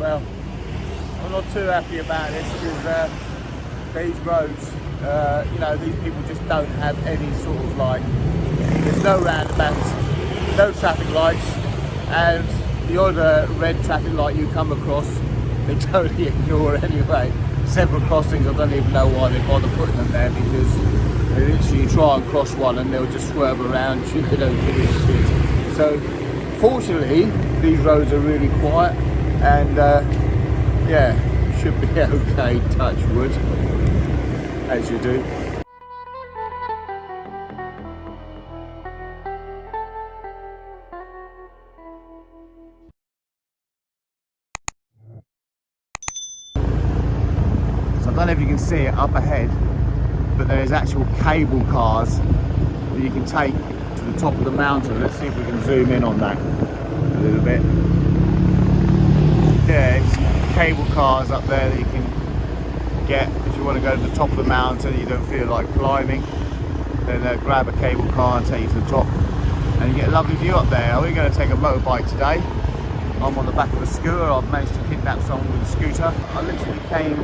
well, I'm not too happy about this because uh, these roads, uh, you know, these people just don't have any sort of like, there's no roundabouts, no traffic lights, and the other red traffic light you come across, they totally ignore anyway. Several crossings, I don't even know why they bother putting them there because they literally try and cross one and they'll just swerve around you, don't give a shit. So, fortunately, these roads are really quiet and uh, yeah, should be okay, touch wood, as you do. So I don't know if you can see it up ahead, but there's actual cable cars that you can take to the top of the mountain. Let's see if we can zoom in on that a little bit. Yeah, cable cars up there that you can get if you want to go to the top of the mountain you don't feel like climbing. Then uh, grab a cable car and take you to the top and you get a lovely view up there. We're going to take a motorbike today. I'm on the back of a scooter. I've managed to kidnap someone with a scooter. I literally came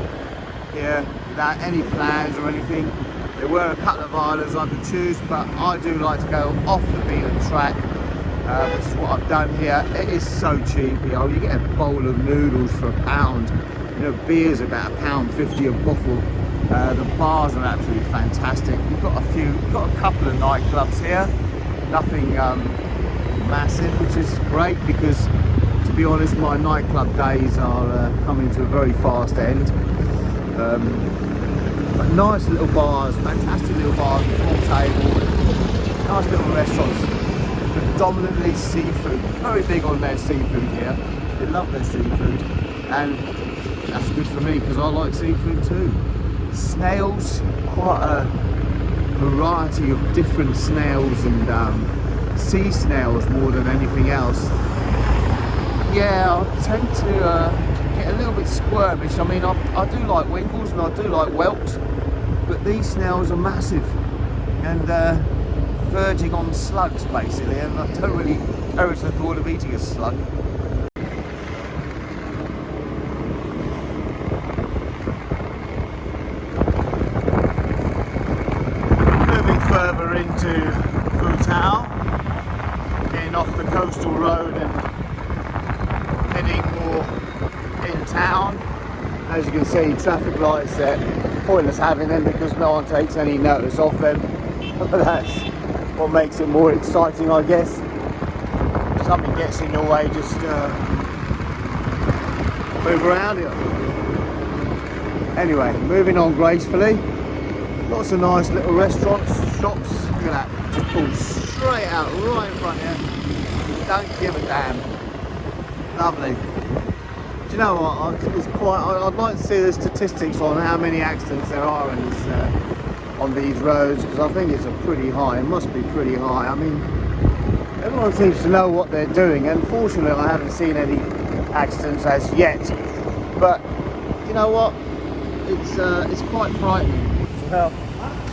here without any plans or anything. There were a couple of islands I could choose, but I do like to go off the beaten track, uh, which is what I've done here. It is so cheap, you know, you get a bowl of noodles for a pound. You know, beer's about a pound fifty a bottle. Uh, the bars are absolutely fantastic. We've got a few, you've got a couple of nightclubs here. Nothing um, massive, which is great because, to be honest, my nightclub days are uh, coming to a very fast end. Um, but nice little bars, fantastic little bars, full table, nice little restaurants. Predominantly seafood, very big on their seafood here. They love their seafood, and that's good for me because I like seafood too. Snails, quite a variety of different snails and um, sea snails more than anything else. Yeah, I tend to uh, get a little bit squirmish. I mean, I, I do like winkles and I do like whelks, but these snails are massive and uh, verging on slugs basically, and I don't really perish the thought of eating a slug. Moving further into Vung Tau, getting off the coastal road and heading more in town. As you can see, traffic lights there. Pointless having them because no one takes any notice of them. But that's what makes it more exciting, I guess. Something gets in your way, just uh, move around it. Anyway, moving on gracefully. Lots of nice little restaurants, shops. Look at that, just pulled straight out right in front here. Don't give a damn. Lovely. Do you know what? I- It's quite. I- I'd like to see the statistics on how many accidents there are in this, uh, on these roads because I think it's a pretty high. It must be pretty high. I mean, everyone seems to know what they're doing. Unfortunately, I haven't seen any accidents as yet. But you know what? It's uh, it's quite frightening. Well,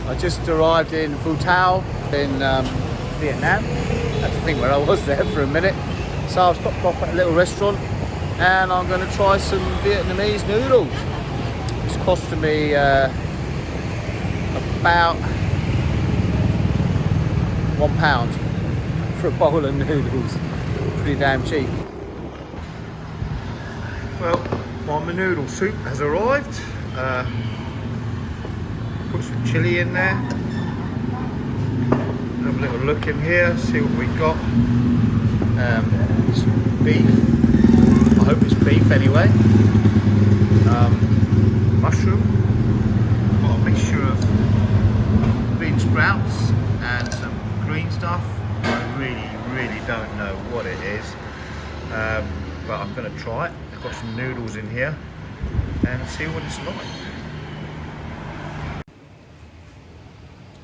I just arrived in Vung Tau in um, Vietnam. That's the thing where I was there for a minute. So I've stopped off at a little restaurant and I'm going to try some Vietnamese noodles. It's costing me uh, about one pound for a bowl of noodles. Pretty damn cheap. Well, my noodle soup has arrived. Uh, put some chilli in there. Have a little look in here, see what we got. Um, some beef. I hope it's beef anyway. Um, mushroom. Got a mixture of bean sprouts and some green stuff. I really, really don't know what it is. Um, but I'm going to try it. I've got some noodles in here and see what it's like.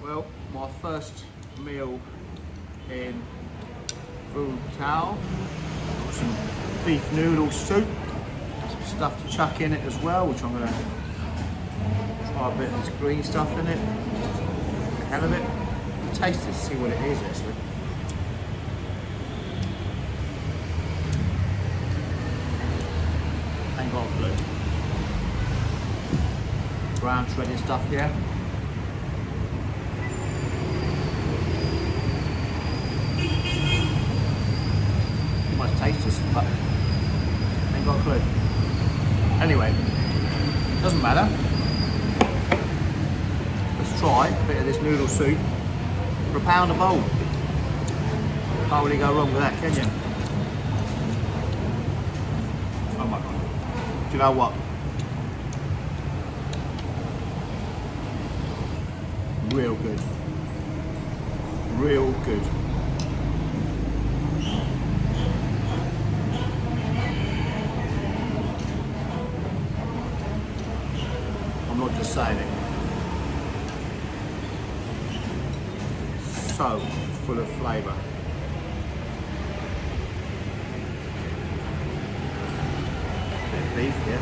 Well, my first meal in Vung Tau. Got some beef noodle soup, some stuff to chuck in it as well, which I'm going to try a bit of this green stuff in it. Hell of it. Taste it, see what it is actually. Ain't got a clue. Brown shredded stuff here. Must taste this, but ain't got a clue. Anyway, doesn't matter. Try a bit of this noodle soup for a pound a bowl. Can't really go wrong with that, can you? Oh my god. Do you know what? Real good. Real good. I'm not just saying it. So full of flavour. Bit beef here.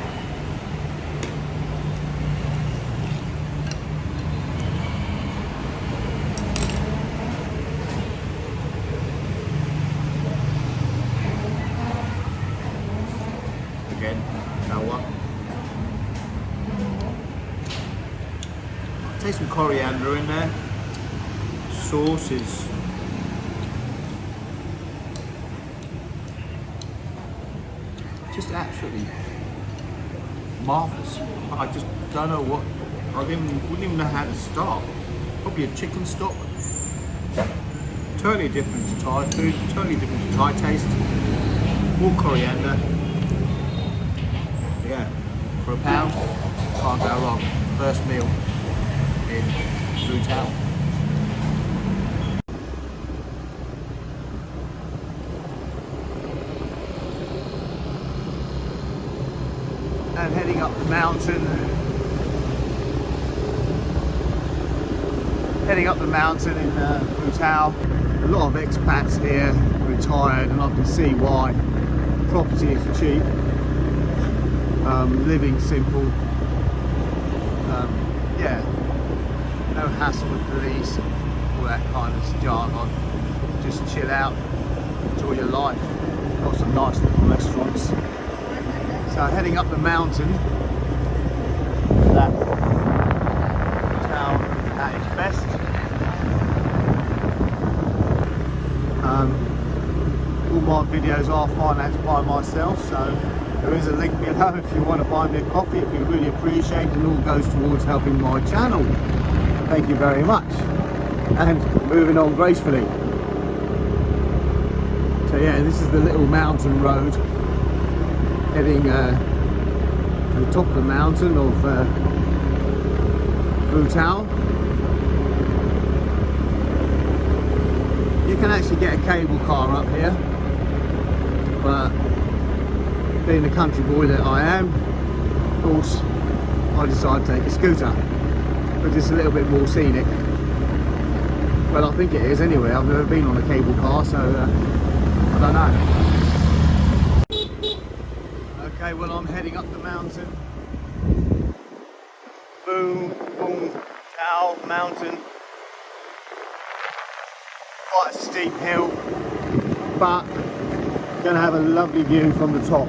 Again, you know what? Taste some coriander in there. Sauce is just absolutely marvellous. I just don't know what, I didn't, wouldn't even know how to start. Probably a chicken stock. Totally different to Thai food, totally different to Thai taste. More coriander. Yeah, for a pound, can't go wrong. First meal in Blue Town. and heading up the mountain. Heading up the mountain in uh. A lot of expats here, retired, and I can see why. Property is cheap, um, living simple. Um, yeah, no hassle with police, all that kind of jargon. Just chill out, enjoy your life. Got some nice little restaurants. So heading up the mountain, that town at its best. Um, all my videos are financed by myself, so there is a link below if you want to buy me a coffee. It'd be really appreciated and all goes towards helping my channel. Thank you very much. And moving on gracefully. So yeah, this is the little mountain road heading uh, to the top of the mountain of uh, Vung Tau. You can actually get a cable car up here, but being the country boy that I am, of course, I decided to take a scooter, but it's a little bit more scenic. Well, I think it is anyway. I've never been on a cable car, so uh, I don't know. Okay, well I'm heading up the mountain. Boom, boom, Tao mountain. Quite a steep hill, but gonna have a lovely view from the top.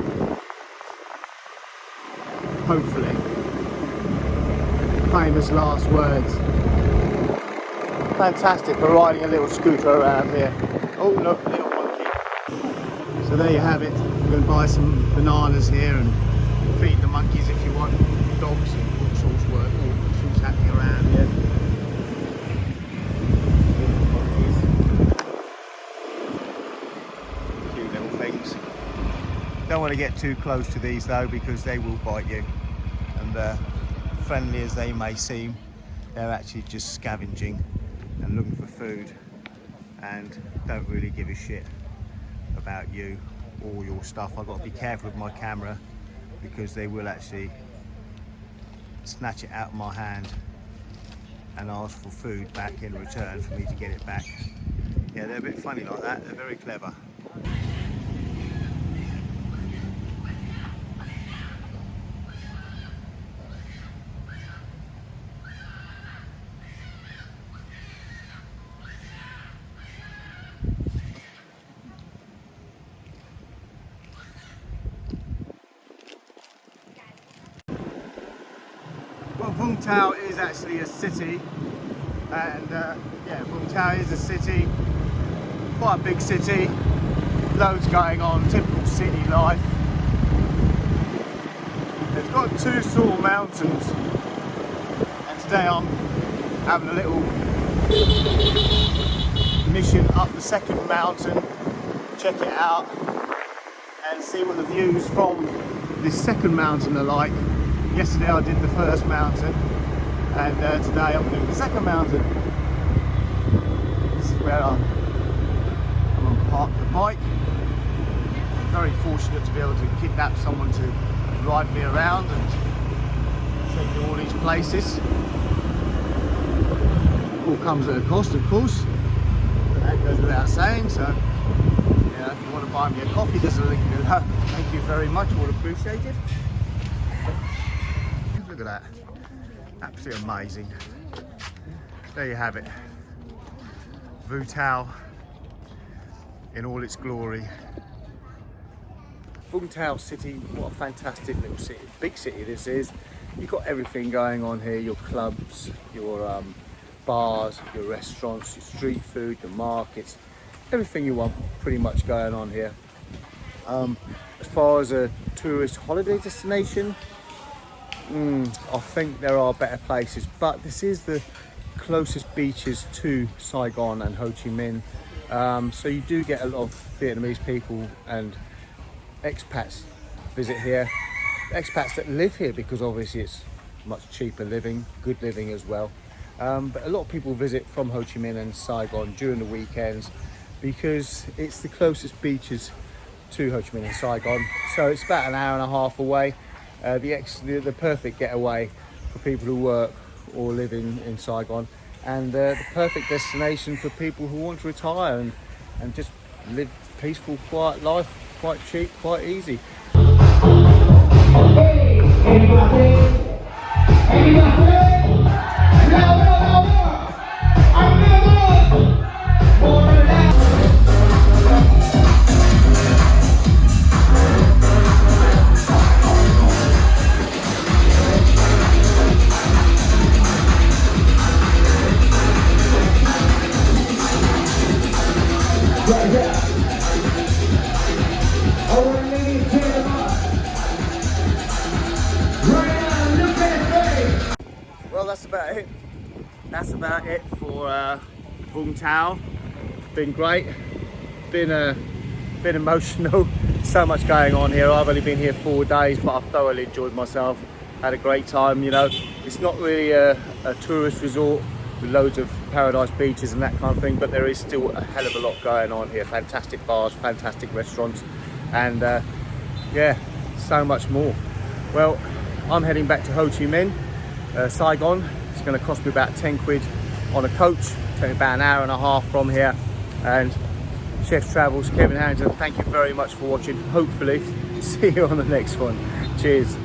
Hopefully. Famous last words. Fantastic for riding a little scooter around here. Oh look, little monkey. So there you have it. We're going to buy some bananas here and feed the monkeys if you want. Dogs and all sorts of work, all sorts happening around here. Cute little things. Don't want to get too close to these though because they will bite you. And uh, friendly as they may seem, they're actually just scavenging and looking for food and don't really give a shit about you or your stuff. I've got to be careful with my camera because they will actually snatch it out of my hand and ask for food back in return for me to get it back. Yeah, they're a bit funny like that. They're very clever. Vung Tau is actually a city, and uh, yeah, Vung Tau is a city, quite a big city, loads going on, typical city life. It's got two small mountains, and today I'm having a little mission up the second mountain, check it out, and see what the views from this second mountain are like. Yesterday I did the first mountain and uh, today I'm doing the second mountain. This is where I'm, I'm park the bike. Very fortunate to be able to kidnap someone to ride me around and take me all these places. All comes at a cost of course. That goes without saying so yeah, if you want to buy me a coffee, there's a link below. Thank you very much, all appreciated. Look at that. Absolutely amazing. There you have it. Vung Tau in all its glory. Vung Tau City, what a fantastic little city, big city this is. You've got everything going on here, your clubs, your um, bars, your restaurants, your street food, your markets, everything you want pretty much going on here. Um, as far as a tourist holiday destination, mm, I think there are better places, but this is the closest beaches to Saigon and Ho Chi Minh. Um, so you do get a lot of Vietnamese people and expats visit here. Expats that live here because obviously it's much cheaper living, good living as well. Um, but a lot of people visit from Ho Chi Minh and Saigon during the weekends because it's the closest beaches to Ho Chi Minh and Saigon. So it's about an hour and a half away. Uh, the, ex the, the, perfect getaway for people who work or live in, in Saigon and uh, the perfect destination for people who want to retire and, and just live peaceful, quiet life, quite cheap, quite easy. Tau. Been great. Been a uh, been emotional. so much going on here. I've only been here four days, but I've thoroughly enjoyed myself. Had a great time. You know, it's not really a, a tourist resort with loads of paradise beaches and that kind of thing but there is still a hell of a lot going on here fantastic bars fantastic restaurants and uh, yeah so much more well i'm heading back to ho chi minh uh, saigon it's going to cost me about 10 quid on a coach about an hour and a half from here. And chef travels kevin harrington thank you very much for watching. Hopefully see you on the next one. Cheers